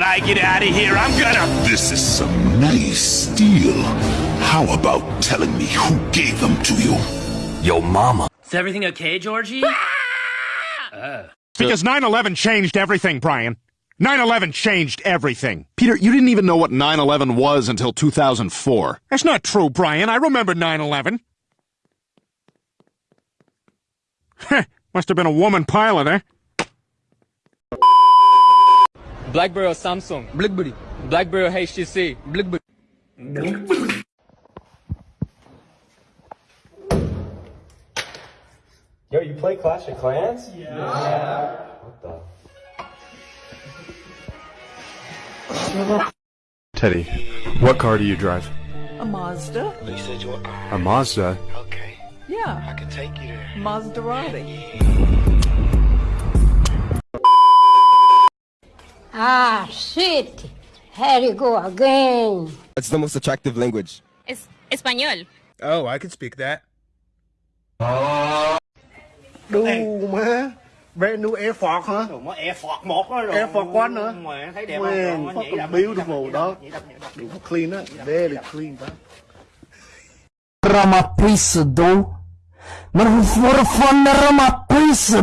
when I get out of here, I'm gonna. This is some nice steel. How about telling me who gave them to you? Yo, mama. Is everything okay, Georgie? Because 9-11 changed everything, Brian. 9-11 changed everything. Peter, you didn't even know what 9-11 was until 2004. That's not true, Brian. I remember 9-11. Heh, must have been a woman pilot, eh? BlackBerry or Samsung? BlackBerry. BlackBerry or HTC? BlackBerry. Yo, you play Clash of Clans? Yeah. What the? Teddy, what car do you drive? A Mazda? You said you. A Mazda. Okay. Yeah, I can take you there. Maserati. Ah, shit. Here you go again. It's the most attractive language. Es español. Oh, I can speak that. Đu má Brand new Air Force hả? Đồ mới Air Force 1 đó rồi. Air Force One nữa. Mẹ thấy đẹp Man, không? Nó fucking beautiful, nhảy dog. nhảy đập, nhảy đập. Đủ clean á. Very clean, bro. Rama Prince do. Mas for fun Rama Prince.